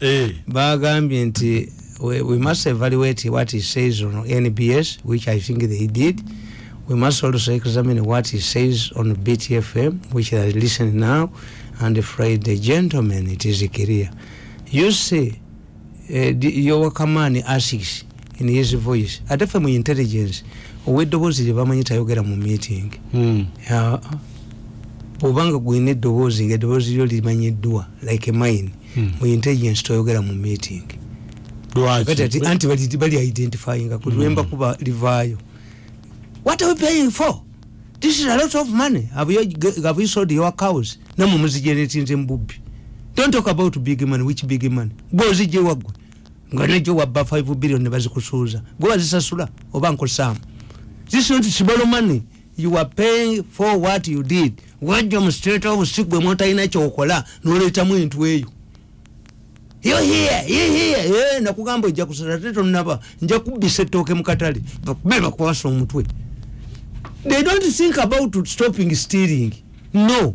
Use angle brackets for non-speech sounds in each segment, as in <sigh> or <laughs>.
Eh. bagambye nti we, we must evaluate what he says on nbs which i think they did we must also examine what he says on btfm which are listening now and friday gentlemen it is clear you see uh, yowakamani asks in his voice ate fe mu intelligence ow'eddoboozi lye bamanyi tayogera mu meeting Mm. Ya- bwobanga gwina eddoboozi nga eddoboozi lyo limanyiddwa like mine. Mu intelligence toyogera mu meeting. Lwaki? kati ati anti bali identifyinga kulwemba kuba livaayo. What are we paying for? This is a lot of money. Have you, have you sold your cows? Namwe muzigenetinze mububbi don't talk about big money which big money gwe ozijje waggwe. Nga nejo wabba 5 billion ne bazikusuuza. Gwe wazisasula oba nkosaamu this is not small money. You are paying for what you did. Wajja mu state of sick bwe mwotalina kyokola noleetamu entu eyo yo here ye here. Ye nakugamba ojja kusala te tonaba nja kubbisa ettooke mu katale bakube bakwasa omutwe. They don't think about stopping stealing. No.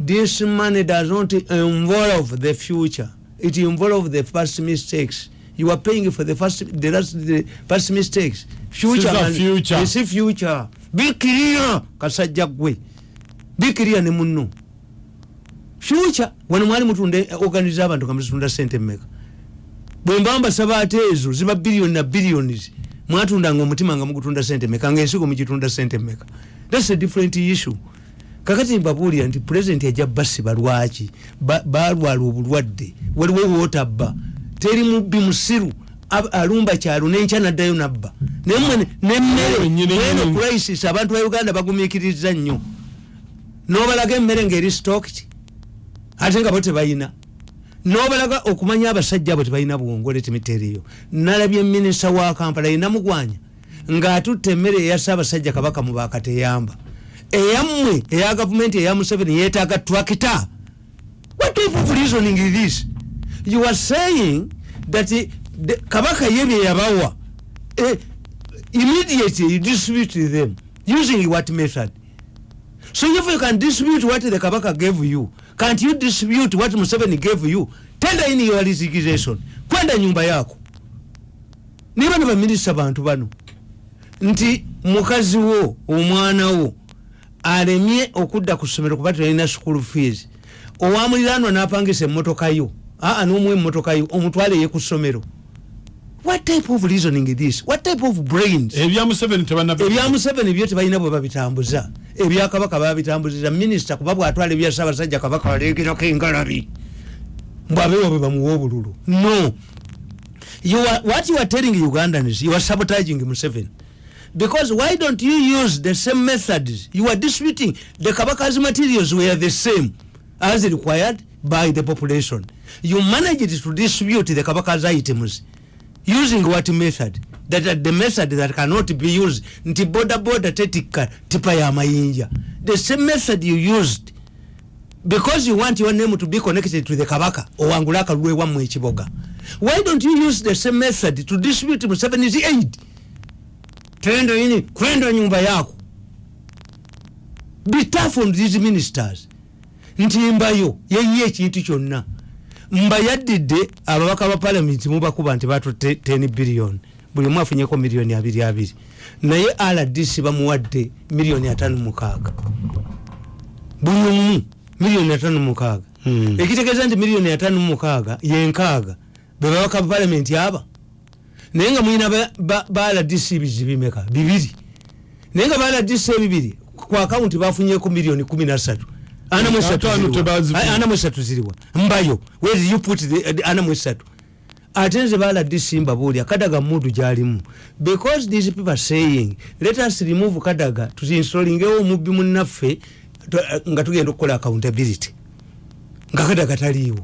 This money does not involve the future. It involve the first mistakes. You are paying for the first the last the first mistakes. Future man- future. future. Be clear kasajja gwe be clear ne munno future wano mwali mutunda organize abantu nga muzitunda sente mmeka? Bwe mba mbasaba ate ezo ziba biliyoni na billions mwatundanga omutima nga mugutunda sente mmeka ngaensigo mugitunda sente mmeka. Thats a different issue. Kakati mbabuulira nti president yajja basiba lwaki? Ba- balwala obulwadde waliwo wootabba teri mubbi musiru alumba kyalo nenkya naddayo nabba. Naye mmwe nemmere Wennyini eno nyini. crisis abantu ba uganda bagumikiriza nnyo. Nobalaga emmere ngaeri stocked ate nga bo tebayina. Nobalaga okumanya abasajja abo tebalina buwongole timiteriyo nalabye minisita wa kampala inamugwanya ngaatutte emmere eya saabasajja kabaka mu bakateyamba eyammwe eya gavumenti eya museveni yeetaaga trakita what type of reasoning is this? You are saying that the, kabaka ye bye yabawa eh, immediately you distribute them using what method? So if you can distribute what the kabaka gave you can't you distribute what museveni gave you? Tender in your resignation. Kwenda nyumba yako. Niba ne baminisita bantu bano. Nti mukazi wo omwana wo alemye okudda ku ssomero kuba talina school fees. Owamuliranwa n'apangisa emmotoka yo. Aa n'omuwa emmotoka yo omutwale ye ku ssomero what type of reasoning is? This what type of brains? Ebya museveni byo tebalina bwe babitambuza. Ebya kabaka babitambuziza minisita kuba bwatwala ebya ssaabasajja kabaka balegerako engalabi. Mbwabeewa bwe bamuwa obululu. No. You are, what you are telling ugandans you are sabotaging museveni. Because why don't you use the same methods? You are disputing. The kabaka's materials were the same as required by the population. You managed to distribute the kabaka's items using what method? That are the method that cannot be used. Nti boda boda tetika tipa ya mayinja. The same method you used. Because you want your name to be connected to the kabaka owangula akalulu ewammwe ekiboga why don't you use the same method to distribute museveni's aid tendo ini kwenda nyumba yako. Be tough on these ministers. Nti mbayo yeyiye ekintu kyonna mba yaddidde ababaka ba palamenti mubakuba nti batutte 10 billion. Buli omu afunyeko miliyoni abiri abiri. Naye rdc bamuwadde miliyoni atano mukaaga buli omu miliyoni atano mukaaga Hmm. ekitegeeza nti miliyoni atano mukaaga yenkaaga be babaka ba palamenti aba. Naye nga mulina ba- rdc bizi bimeka bibiri. Naye nga ba rdc ebibiri ku akawunti bafunyeko miliyoni 13 ana mu esatu Ataano ziriwa? tebazifunye. Ay, ana mu esatu ziriwa. Mbayo where you put the, the ana mu esatu ate nze ba rdc mbabuulya kadaga mudu gyalimu because these people saying let us remove kadaga tuinstolingewo omubbi munnaffe nga tugenda okukola accountability. Nga kadaga taliiwo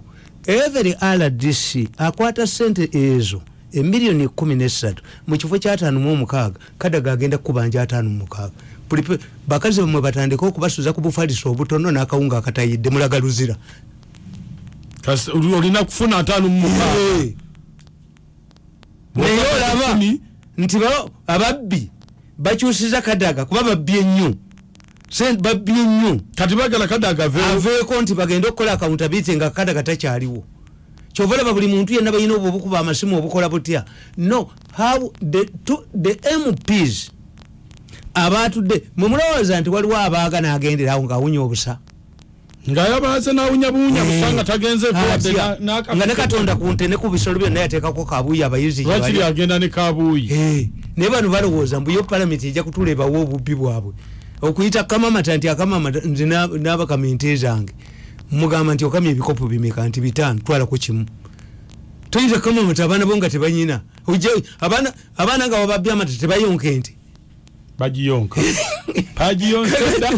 every rdc akwata sente ezo emiliyoni kumi nesatu mu kifo kyataano mu omukaaga kadaga agenda kukubanja ataano mumukaaga Buli pe- bakazi bamwe batandika okubasuza ku bufaliso obutono n'akawunga akatayidde mulaga luzira. Olina kufuna ataano mu mukaaga. Eh. naye olaba nti ba- ababbi bakyusiza kadaga kuba babbi ennyo. Sente babbi ennyo. Kati bagala kadaga aveeko? Nti bagende okukola accountability nga kadaga takyaliwo kyovalaba buli muntu yenna balina obwo obukuba amasimu obukola butya? No how the, to, the mps abatudde mwemulowooza nti waliwo abaaga nagenderawo ngaawunya obusa? Ngaayabaze nawunyabuunya busanga tagenze Atya. nga ne katonda ku nte ne ku bisolo byonna yateekako kabuuyi abayizi lwakiri agenda ne kabuuyi Eh, naye bano balowooza mbu yo palamenti ejja kutulebawo obubbi bwabwe. Okuyita kamamata nti akamamata nze na- n'abakaminte zange mugamba nti okamya ebikopo bimeka nti bitaano twalako kimu. Toyinza kamamata abaana bo nga tebanyina. Abaana nga wababya amata tebayonka ente. Bagiyonka. <laughs> Bagiyonkedda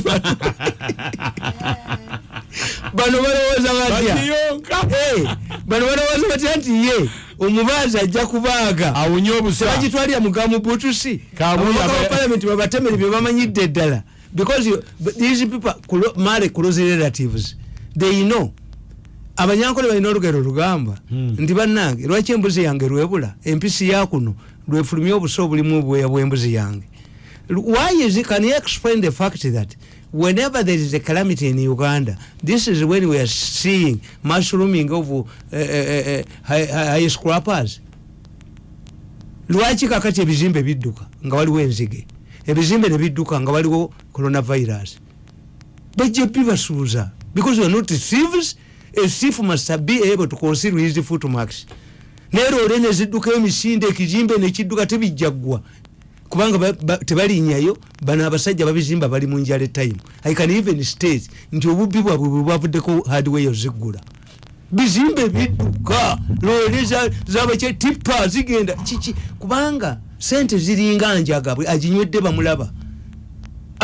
bano balowooza batya? Eh, bano balowooza batya nti ye omubaazi ajja kubaaga. Awunye obusa. Tebagitwalira mugamu butusi. Kabuya ababaka ba- parliament babatemere bye bamanyidde ddala. Because these people mare close relatives they know. Abanyankole balina olugero lugamba Hmm. nti bannange lwaki embuzi yange lwebula empisi yakuno lwefulumya obusa obulimu obwoya bw'embuzi yange. Why is it, can you explain the fact that whenever there is a calamity in uganda this is when we are seeing mushrooming of uh, uh, uh, high, high scrappers? Lwaki kakati ebizimbe bidduka nga waliwo enzige? Ebizimbe nebidduka nga waliwo coronavirus. Bajja bibasuuza because we are not thieves a thief must be able to conceal his footmarks naye loole neziddukayo emisinde ekizimbe nekidduka tebijjaggwa kubanga ba- ba- tebalinnyayo bano abasajja babizimba bali mu njala etime i can even state nti obubbi bwabwe bwe bwavuddeko hardware oziggula bizimbe bidduka loole za- zabakye tipa zigenda. Kiki? Kubanga sente ziringa njagabwe aginywedde bamulaba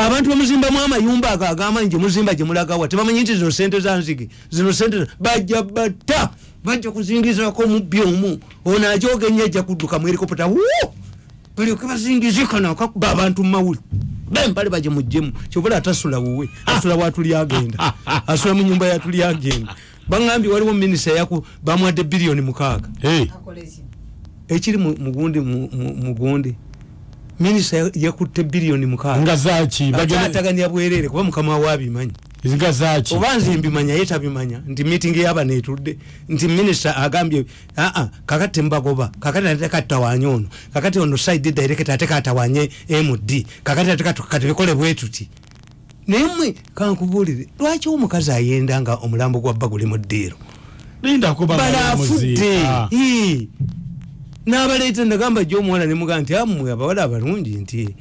abantu bamuzimbamu amayumba ago agamanyi gyemuzimba gyemulagawa tebamanyi nti zino sente zanzige zino sente bajja batta bajja kuzingizako mubbi omu. Ono ajogenya ajja kudduka mu helikopta wo balyoke bazingizikana akakuba abantu mumawuli bembale baje mujjemu kyovula atasula wuwe asula watuli agenda <laughs> asula mu nyumba yatuli agenda. Baŋambye waliwo minisita yaku bamwadde biliyoni mukaaga. Hey, ekiri mu- mugundi mu- mu- mugundi minisita ya- yakutte biliyoni mukaaga. Nga zaki bagenda- ataganya bwerere kuba mukama we abimanyi nga zaki oba nze mbimanya ye tabimanya nti mitingi yabano etudde nti minisita agambye aa kakati tembagoba kakati ate tekatawanye ono kakati ono side director ate katawanye md kakati ate katu- katubikole bwe tuti. Naye mmwe kankubuulire lwaki omukazi ayenda nga omulambo gwa bba guli mu ddiiro lindako n'abaleeta nagamba gyomuwala nemugaa nti ammwe abawala abalungi nti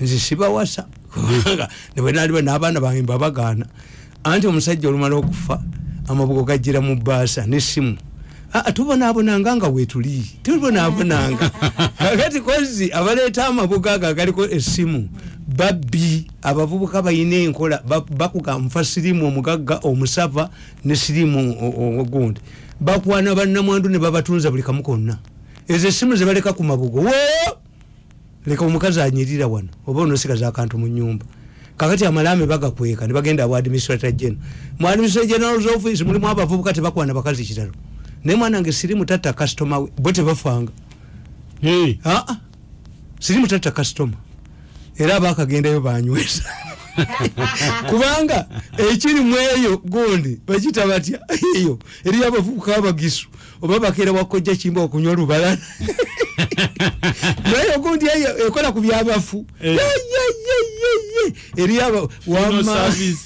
nze sibawasa kubanga <laughs> nebwenaliba n'abaana bange mbabagaana anti omusajja olumala okufa amabugo gajjira mu baasa nesimu Ah, tubonaabonanga nga wetuli tubonaabonanga. <laughs> Kakati kozi abaleeta amabugo ago agaliko essimu babbi abavubuka balina enkola ba- bakuga nfa sirimu omugagga omusava ne sirimu ogundi. Bakwana bannamwandu ne babatunza buli kamu konna ezo essimu zebaleka ku mabugo. Wo! Leka omukazi anyirira wano oba onosigaza akantu mu nyumba kakati amalaame bagakweka nebagenda bwa administrator general. Mu administrator general's office mulimu abavubuka tebakwana bakazi kitalo naye mwana nge sirimu tatta kasitoma we bo tebafanga. Hey, aa sirimu tatta kasitoma era abakagendayo banywesa kubanga ekiri mu eyo gundi bakita batya? Eyo eri abavubuka abagisu. Oba bakeera wakojja kimba okunywa olubalana naye ogundi eyo ekola ku byabafu Eh. Eri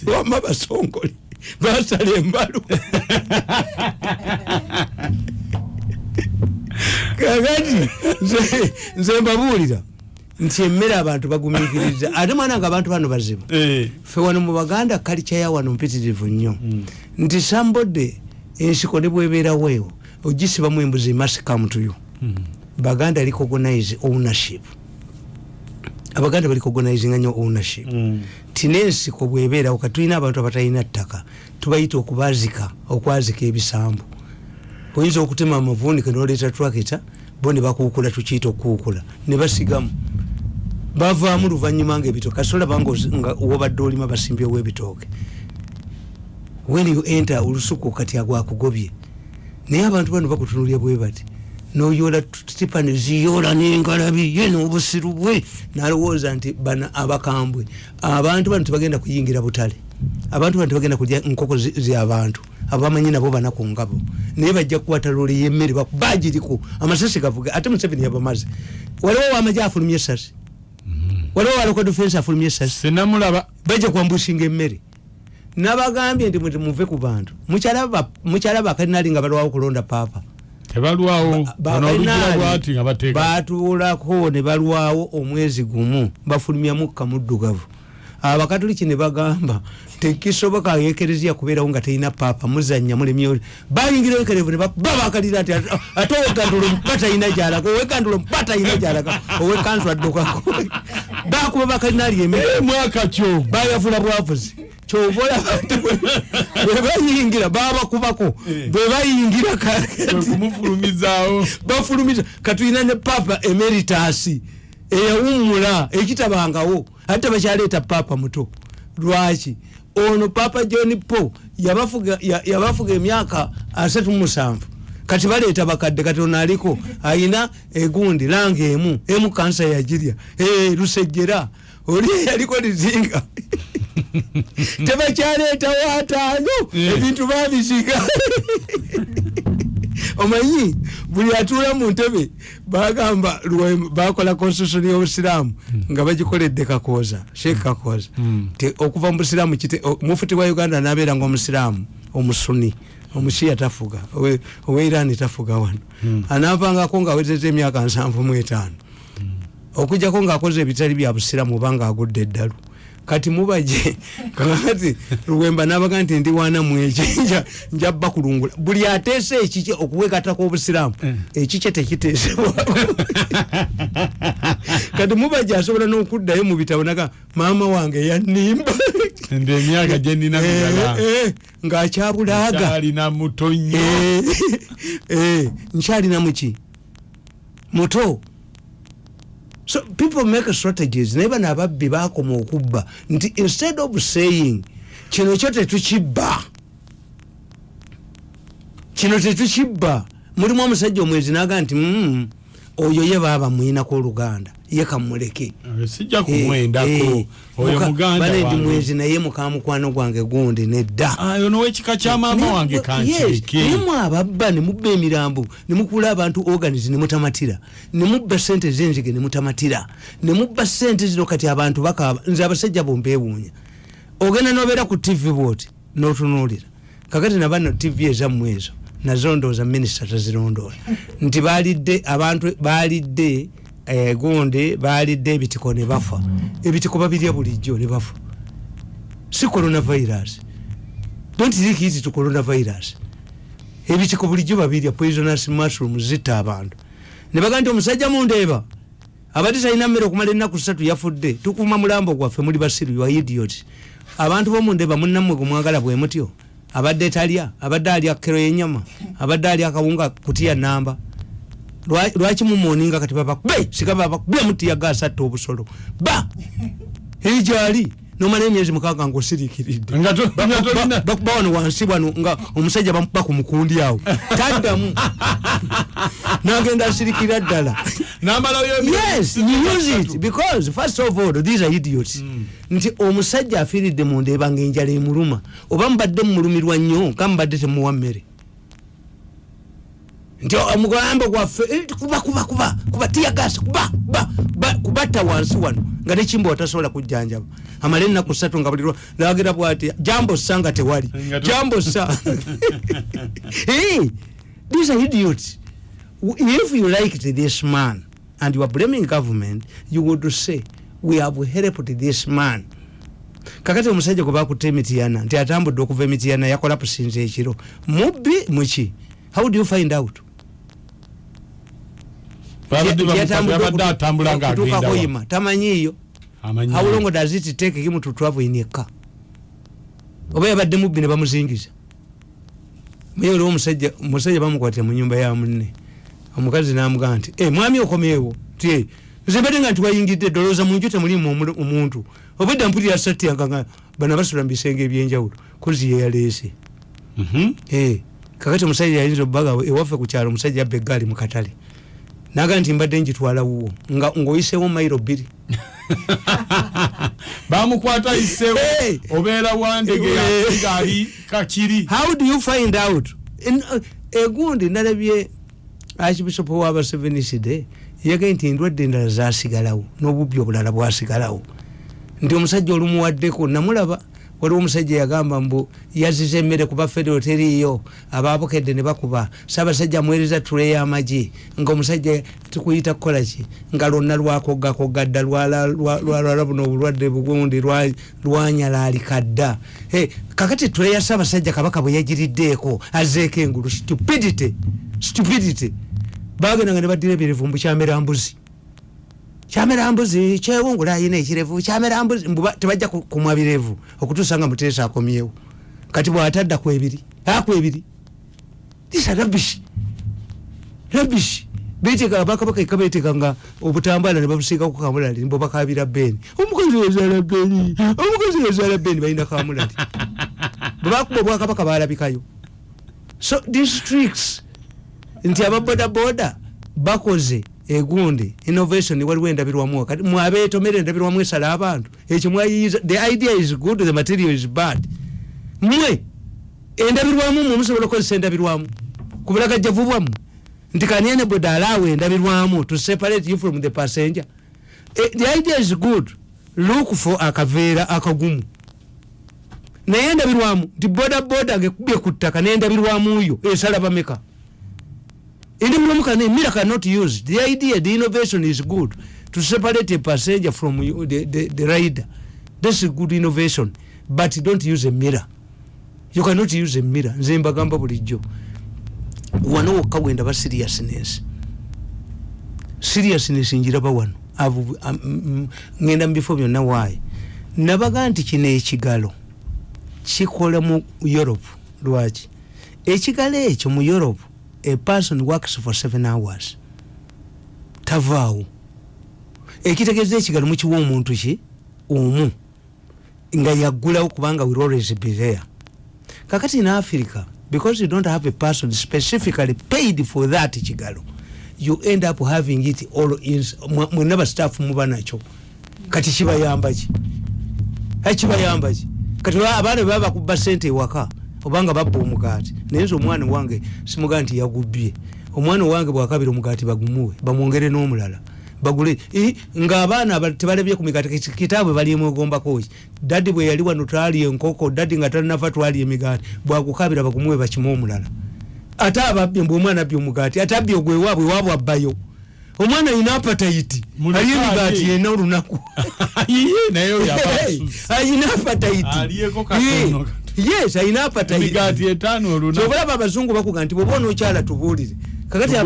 wama- basongole. Basala embalu. <laughs> Kakati nze- nze mbabuulira nti emmere abantu bagumikiriza <laughs> ate mwana nga abantu bano bazibu. Eh, fe wano mu baganda kalica ya wano mpitirivu nnyo. Nti sambode ensiko ne bwebeeraweewo ogisibamu embuzi must come to you. Baganda recognize ownership. Abaganda bali recognizinga nnyo ownership. Mm. ti n'ensiko bwebeerawo katulina abantu abatalina ttaka tubayita okubazika okwazika ebisambu. Oyinza okutema amavunike noleeta trakita bo ne bakuukula tukiyita okukuukula. Ne basigamu bavaamu luvanyuma nga ebitooke kasola banga ozi- nga wobadde olima basimbyewo ebitooke when you enter olusuku kati agwakugobye naye abantu bano bakutunulya bwe bati noyola tipa neziyoola n'engalabi ye n'obusiru bwe. Nalowooza nti bana abakambwe abantu bano tebagenda kuyingira butale. Abantu bano tebagenda kulya nkoko zyabantu abamanyi nabo banaku ngabo. Naye bajja kukwata loole yemmere bakubagiriku amasasi gavuga ate museveni yabamaze. Waliwo wamaje afulumya esasi waliwo waloko defense afulumya esasi senamulaba. Bajja kwambushinga emmere nabagambye nti muve ku bantu. Mukyala bakalinali nga balwawo kulonda paapa tebalwawo batuulako ne balwawo omwezi gumu bafulumya mukka muddugavu abakatoliki ne bagamba tekisoboka ekereziya kubeerawo nga terina paapa muzanya mulemyo bayingira ekerevu ne bakuba bakalira nti ate- owekandulo mpa talina gyalaga owekandulo mpa talina gyalaga owekanzu addukako bakuba bakalinali emere Eh, bayavula bwavuzi. Kyova olaba nti bwe- bwe bayingira babakubako bwe bayingira ka- kumufulumizaawo bafulumiza katulina ne papa emeritasi eyawumula ekitabangawo ate bakyaleeta papa muto. Lwaki? Ono papa john po yabafuga ya- yabafuga emyaka asatu musanvu. Kati baleeta bakadde kati ono aliko ayina egundi langa emu emu kansa yagirya Eh, lusejjera oli <laughs> yaliko lizinga. <laughs> Tebakyaleetawo ataano Eh. ebintu babisiga <laughs> omanyi buli atuula mu ntebe bagamba bakola constitution y'obusiraamu nga bagikoledde kakooza sheek kakooza ti okuva mu busiraamu kite- o- mufuti wa uganda nabeera nga omusiraamu omusuni omushiya tafuga owe irani tafuga wano. Anaavangako ngaawezeza emyaka nsanvu mu etaano. Okujjako ngaakoze ebitali bya busiramu oba ngaagudde eddalu kati mubaje. <laughs> Kakati luwemba nabaga nti ndi wana mweki <laughs> nja- njabba kulungula buli ateese ekike okuwekatako obusiramu ekike tekiteesebwa <laughs> kati mubaje asobola n'okuddayo mu bitabo naga maama wange yanimba nde emyaka gyenina Eh, eh, ng'akyabulaaga kyalina muto nnyo Eh, eh, nkyalina muki muto so people make strategies. Naye bano ababbi bakoma okubba. Nti instead of saying kino kyo tetukibba kino tetukibba mulimu omusajja omwezi naga nti "Mm, oyo ye baaba muyinako oluganda ye kamuleke. Sijja kumwendako. oyo muganda balendi wange. mwezi naye mukamukwano gwange gundi nedda. Ayo nowekika kya maama wange Yes, kankireke nemu ababba nemubba emirambo nemukula abantu organis nemutamatira nemubba sente zenzige nemutamatira nemubba sente zino kati abantu bakaba nze abasajja bombewuunya ogenda nobeera ku tv bwoti notunulira kakati nabano tv ezammwe ezo nazo ndowooza minisita tazirondoola. Nti balidde abantu balidde eh, gundi balidde ebitiko ne bafa. Ebitiko babirya bulijjo ne bafa. Si coronavirus. Don't think easy to coronavirus. Ebitiko bulijjo babirya poisonous mushroom zitta abantu. Ne baga nti omusajja mundeeba abadde talina mmere okumala ennaku ssatu yafudde tukuuma mulambo gwaffe muli basiru wa idiot abantu bomundeeba munnammwe gwemwagala bwe mutyo abadde talya abadde alya kero yenyama abadde alya akawunga kutya namba Lwa- lwaki mumuoninga kati babakube sika babakube mutiya gasatta obusolo. Ba! <laughs> Eryali nomala emyezi mukaaga ngaosirikiridde nga to- nga tolina bakuba wano wansi wano nga omusajja bamukuba ku mukundi awo. <laughs> Taddamu. Nagenda asirikira ddala. Yes you use it because first of all these are idiots. Nti omusajja afiiridde mundeeba nga enjala emuluma. Oba mubadde mumulumirwa nnyo nga mubadde temuwa mmere. Nti omugambo gwaffe eh, kuba kuba kuba kuba tiyagasi kuba kuba kuba- kubatta wansi wano nga nekimba watasobola kujjanjaba amale ennaku ssatu nga buli lwa- lagera bwati jambo ssa nga tewali. Jambo ssa <laughs> hey, these are idiots if you liked this man and you are blaming government you would say we have helped this man. Kakati omusajja gwe bakutta emitiyana nti atambudde okuva emitiyana yakola pusinza ekiro. Mubbi muki how do you find out? Babadde bamukazi Yatambudde yabadde okutu- atambula okutuuka ngaagenda wa. Hoima. tamanyiiyo Amanyi. How long does it take him to travel in a car? Oba yabadde mubbi ne bamuzingiza. Muye oliwo omusajja omusajja bamukwatira mu nyumba ya munne. Omukazi namugamba nti "Eh, mwami okomeewo. Ti "Eh, nze mbadde nga nti wayingidde dolooza munju temulimu omu- omuntu. Obwedda mpulira satyanga nga bana basula mu bisenge ebyenjawulo kozi yeyaleese Mhm. Eh, kakati omusajja yayinza obbaga ewaffe ku kyalo omusajja abba eggaali mu katale naga nti mbadde njitwala wuwo nga ngaoyiseewo mairo bbiri. <laughs> Bamukwata isewo obeera wandege Hey! ngaali kakiri how do you find out? Uh, egundi nalabye archbishop waba seveniside yagaye nti endwadde endala zasigalawo n'obubbi obulala bwasigalawo. Nti omusajja olumuwaddeko namulaba waliwo omusajja yagamba mbu yaziza emmere kuba federo teriiyo ababukedde ne bakuba. Saabasajja amuweereza tule y'amagi nga omusajja tukuyita kukolaki nga lwonna lwakoggakogga dda lwala lwa- lwalwala buno obulwadde bugundi lwa- lwanyalalika dda kakati tule ya saabasajja kabaka bwe yagiriddeeko azeeko engulu. Stupidity! Stupidity! Bagendanga ne baddira ebirivumbu kyamera mbuzi kyamera mbuzi kyewungula ayina ekirevu. Kyamera mbuzi mbuba tebajja ku- kumwa birevu okutuusa nga muteesa akomyewo. Kati bwatadda kwebiri akwebiri isa rabishi rabishi beteeka bakabaka eka betekanga obutambala ne babusiikaku kamulali mbo bakabira beni omukozi wezala beni omukozi wezala beni balina kamulali. Bwebakuba obwakabaka balabikayo so districts nti ababodaboda bakoze egundi innovation waliwo endabirwamu kati mwabetomere endabirwamu esala abantu ekyo mwayiyiza the idea is good the material is bad. Mwe endabirwamu mwe musobola okukozesa endabirwamu ku bulagajjavu bwammwe nti kaniene boda alawe endabirwamu to separate you from the passenger. Eh, the idea is good. Look for akaveera akagumu. Naye endabirwamu nti bodaboda ngekubye ku ttaka nendabirwamuyo esala bameka indi mulomu kana emira cannot use the idea the innovation is good. To separate a passenger from the, the, the rider. That's a good innovation. But don't use a mirror. You cannot use a mirror. Nze mbagamba bulijjo. Wano wokka wendaba seriousness. Seriousness njiraba wano. Avo- am- mm, ngenda mu bifo byonna waayi nabaga nti kino ekigalo kikola mu europe. Lwaki? Ekigalo ekyo mu europe a person works for seven hours. Tavaawo ekitegeeza ekigalo mukiwa omuntu ki? Omu. Nga yaggulawo kubanga will always be there. Kakati in africa because you don't have a person specifically paid for that kigalo you end up having it all in mwenna bastaff muba nakyo kati kibayamba ki? Ai, kibayamba ki? Kati ba- abaana baba bakuba sente ewaka obanga babba omugaati. Naye nze omwana wange simugaa nti yagubbye omwana wange bwakabira omugaati bagumuwe bamwongere n'omulala. Bagule ng'abaana aba- tebalebye ku migaati kitaabwe balyemwegombako ki? Daddi bwe yali wano twali enkoko daddi nga talinafa twali emigaati bwagukabira bagumuwe bakimu omulala. Ate ababbye mbwe omwana abbye omugaati ate abbye ogwewaabwe waabwe abbayo. Omwana ayina apatayiti Muleke ali emigaati yena olunaku. <laughs> <laughs> Ayina apatayiti. Yes ayina kyobalaba abazungu bakuga nti bwoba onokyala tubuulire. Kakati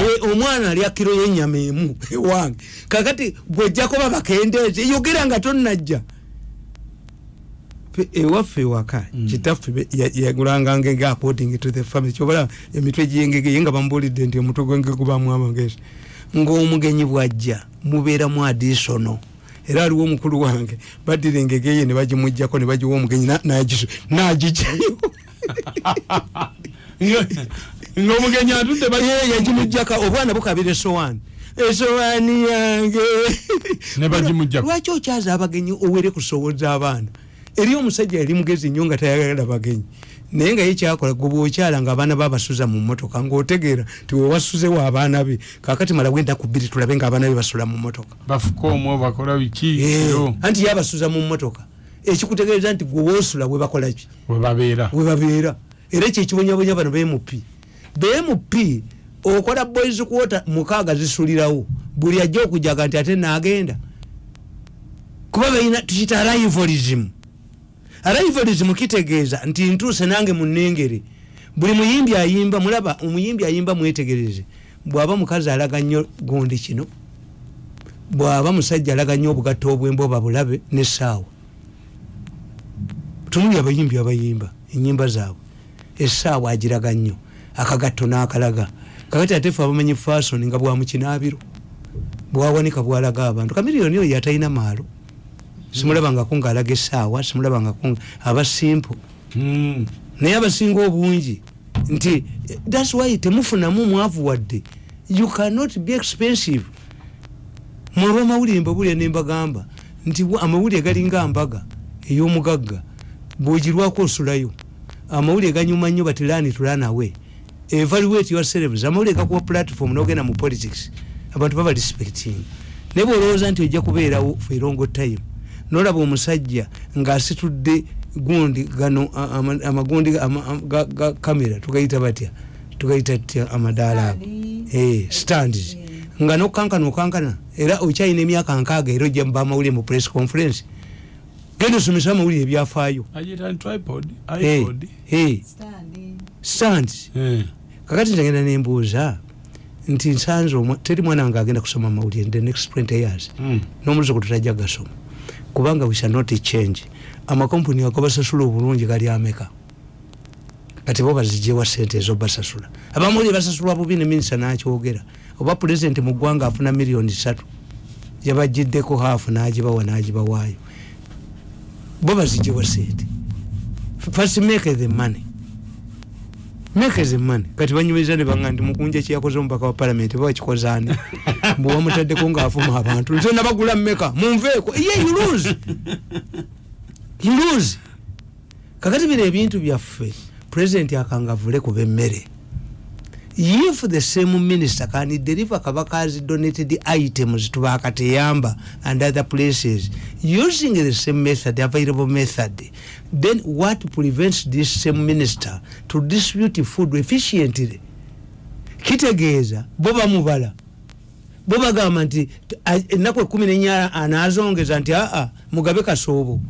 eh, omwana alya kiro yenyama emu <laughs> ewange kakati bwejjako babakendeeze yogera nga tonnajja. Fe- ewaffe ewaka kitaffe be- ya- yagulanga ngege according to the family. Kyobalaba emitwe gyengege ye nga bamubuulidde nti omutwe gwenge gubamu amagezi. Ng'omugenyi bwajja mubeeramu adisono era aliwo omukulu wange. Baddira engege ye ne bagimugjako ne bagiwa omugenyi na- nagisu- nagijjayo <laughs> Nga- ng'omugenyi atudde yagimujjaka obwana bukabira esowaani esowaani yange. <laughs> Bagimuggyako. lwaki okyaza abagenyi owere kusowoza abaana? Eri omusajja yali mugezi nnyo nga tayagala bagenyi naye nga ye kyakola gwe bwokyala nga abaana babasuza mu motoka ngaotegeera ti wewasuzewo abaana be kakati mala wenda ku bbiri tulabe nga abaana be basula mu motoka bafuka omwo bakola biki? Eh, anti yabasuza mu motoka ekikutegeeza nti gwe woosula bwe bakola ki? We babeera. We babeera. Era kyekibonyabonya bano bmp bmp okola boys quota mukaaga zisulirawo buli ajja okujaga nti ate nagenda. Kuba balina tukita arrivalism arrivalism kitegeeza nti ntuuse nange munengere buli muyimbi ayimba mulaba omuyimbi ayimba mwetegereze. Bwaba mukazi alaga nnyo gundi kino bwaba musajja alaga nnyo obugatta obwemba oba bulabe nesaawa tunuli abayimbi abayimba enyimba zaabwe. Esaawa agiraga nnyo akagatto n'akalaga. Kakati ate fe abamanyi fasoni nga bwamukinaabiro bwawanika bwalaga abantu. Kamiriyoni oyo atalina maalo simulabangako ngaalaga esaawa simulabangako nga- aba simple Mm. naye abasinga obungi nti thats why temufunamu mwavu wadde. You cannot be expensive. Mwolwa amawulire mbabulira nembagamba nti amawulire galinga mbaga ey'omugagga bwogirwako osulayo. Amawulire ganyuma nnyo batirani tulanawe evaluate yourselves. Amawulire gakuwa platform nogenda mu politics. Abantu baba respecting. Naye bwolowooza nti ojja kubeerawo for a long time nolaba omusajja ng'asitudde gundi gano amagundi ama- ama- ga- kamera tugayita batya? Tugayita tya amadaala ago. Eh, stands nga nokankana okankana era okyalina emyaka nkaaga era ojja muba amawulire mu press conference. Genda osomesa amawulire ebyafaayo. Eh, eh, stands Eh. kakati ntagenda nembuuza nti nsanze teri mwana wange agenda kusoma amawulire the next 20 years. Mm. n'omuluzuku tutajja gasoma kubanga we shall not change. Amakompuni ago basasula obulungi gali ameka kati bo bazijewa sente ezo basasula. Abamawulire basasulwa bubi ne minisita nakyogera. Oba pulezidenti mu ggwanga afuna miliyoni satu yabagiddeko haafu nagibawa nagibawaayo. Bo bazijewa sente first make the money make the money kati banyumiriza ne banga nti mukunja kyeyakoze omubaka wa palamenti bawakikozaani <laughs> bwewamutaddeko ngaafuma abantu nze nabagula mmeka munveeko ye you lose. Kakati bino ebintu byaffe pulezidenti akangavule kuba emmere if the same minister can deliver kabakazi donated items to bakateyamba and other places using the same method available method then what prevents this same minister to distribute food efficiently? Kitegeeza bo bamubala bo bagamba nti a- ennaku ekumi nenya anazongeza nti aa mugabe kasoobo.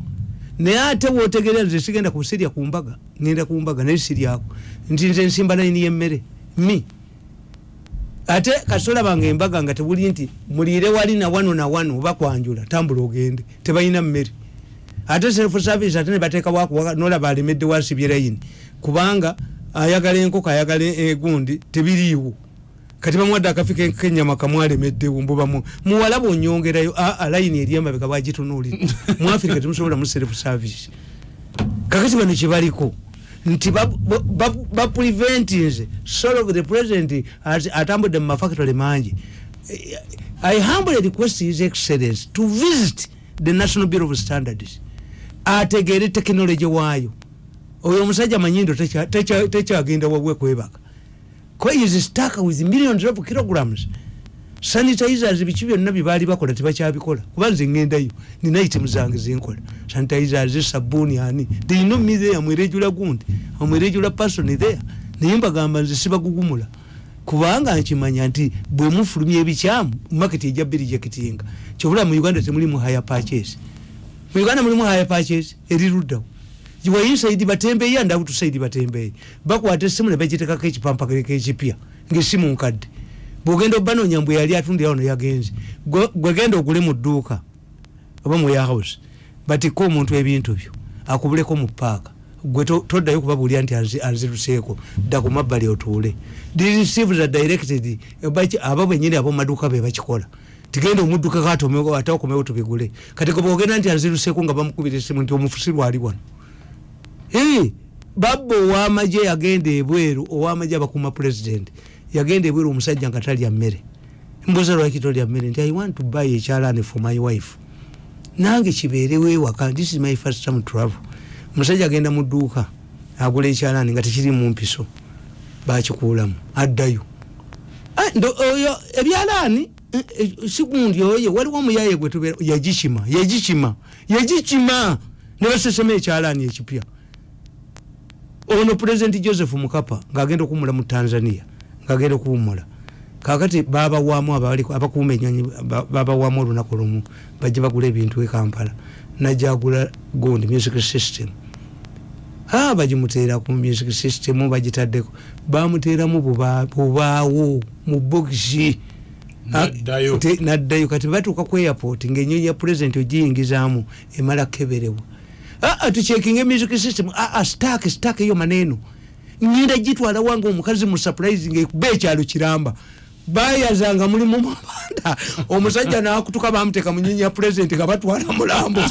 Naye ate wotegerera nze sigenda kusirya ku mbaga ngenda ku mbaga naye siryako nti nze nsimba nayini yemmere mi ate kasola bange embaga nga tebuli nti muliire wali na wano na wano oba kwanjula tambula ogende tebalina mmere. Ate self service ate nebatekawo nolaba alemedde wasibye layini kubanga ayagala enkoko ayagala egundi tebiriiwo. Kati bamuwadde akafi ke- kenyama kamwalemeddewo mbubamu muwalaba onyongerayo aa layini eri emabega bagitunuulira mu afirika temusobola mu self service. Kakati bano kyebaliko nti bapreventinze sort of the president atambudde mu mafactory mangi. I humbly request his excellence to visit the national bureau of standards ategeere tekinologi waayo. Oyo omusajja manyindo tekya- tekya- tekyagenda wabwe kwebaka. Ko is stuck with millions of kilograms sanitizers biki byonna byebaali bakola tebakyabikola. Kuba nze ngendayo nina itemu zange zenkola. Sanitizers sabuuni ani? They know me there mweregula gundi amweregula person there. Naye mbagamba nze sibagugumula. Kubanga nkimanya nti bwe mufulumya ebikyamu market ejja bbiri jakitinga kyobula mu uganda temuli mu higher purchase. Mu uganda mulimu higher purchase eriruddawo wainside batembeeyi and outside batembeeyi. Bakwata essimu ne bagitekako ekipampakaleko ekipya ngaessimu nkadde bwogenda obanoonya mbwe yali atundirawo neyagenze gwegenda ogule mu dduuka oba mu warehouse batikka omuntu ebintu byo akubuleko mu paaka. Gwe to- toddayo kubabuulira nti anzi- anziruseeko dda ku mabbali otuule. Receivers are directed aba bwenyini ab'omumaduuka be bakikola. Tigenda omudduka katomewo ate okomewo tubigule. Kati gwe bwogenda nti anziruseeko nga bamukubira essimu nti omufusirwa ali wano. Babba owamagye yagenda ebweru owamagye abakuuma president yagenda ebweru omusajja nga talya mmere. Mbuuza lwaki tolya mmere? Nti i want to buy ekyalani for my wife. Nange kibeerewo ewaka this is my first time travel. Omusajja agenda mu dduuka agula ekyalani nga tekiri mu mpiso. Bakikuulamu addayo. Ah, oyo ebyalaani? Eh, eh, sigundi oyo? Waliwo omuyaye gwe tubeera yagikima yagikima yagikima. Ne basesema ekyalaani ekipya. Ono pulezidenti joseph mukapa ngaagenda okuwumula mu tanzania ngaagenda okuwumula kakati babawamu abakuuma enyonyi ba- babawamu olunaku lumu bajje bagula ebintu e kampala. Najagula gundi music system. A bagimuteera ku music system bagitaddeko. Bamuteeramu buba- bubaawo mu bogisi Ah, Naddayo. kati batuuka ku airport ngaenyonyi ya pulezidenti ogiyingizaamu emala keberebwa. Aa tucekinga music system. Stak stak eyo maneeno ngenda gitwala wange omukazi mu surprising ekuba ekyalo kiramba. Bayazanga mulimu mabanda omusajja nakutuka bamuteeka mu nyonyi ya pulezidenti nga batwala mulambo